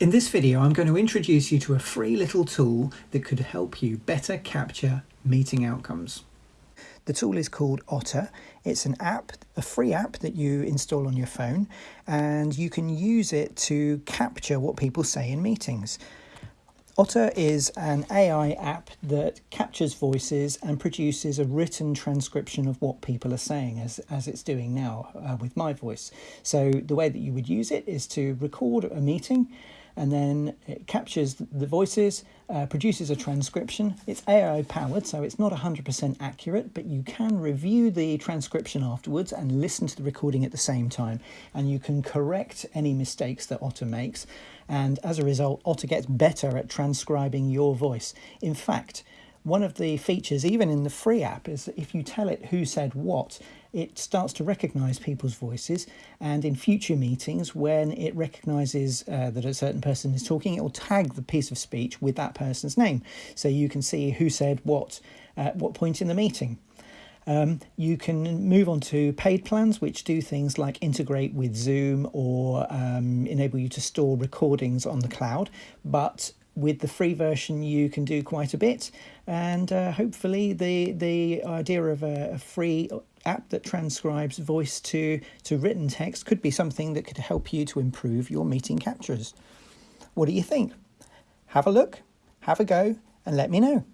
In this video, I'm going to introduce you to a free little tool that could help you better capture meeting outcomes. The tool is called Otter. It's an app, a free app that you install on your phone, and you can use it to capture what people say in meetings. Otter is an AI app that captures voices and produces a written transcription of what people are saying as, as it's doing now uh, with my voice. So the way that you would use it is to record a meeting and then it captures the voices, uh, produces a transcription. It's AI powered, so it's not 100% accurate, but you can review the transcription afterwards and listen to the recording at the same time. And you can correct any mistakes that Otter makes. And as a result, Otter gets better at transcribing your voice. In fact, one of the features, even in the free app, is that if you tell it who said what, it starts to recognize people's voices. And in future meetings, when it recognizes uh, that a certain person is talking, it will tag the piece of speech with that person's name. So you can see who said what at what point in the meeting. Um, you can move on to paid plans, which do things like integrate with Zoom or um, enable you to store recordings on the cloud. But with the free version you can do quite a bit. And uh, hopefully the the idea of a, a, free app that transcribes voice to to written text could be something that could help you to improve your meeting captures. What do you think? Have a look have a go and let me know